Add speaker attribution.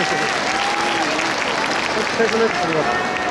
Speaker 1: お疲れ様です。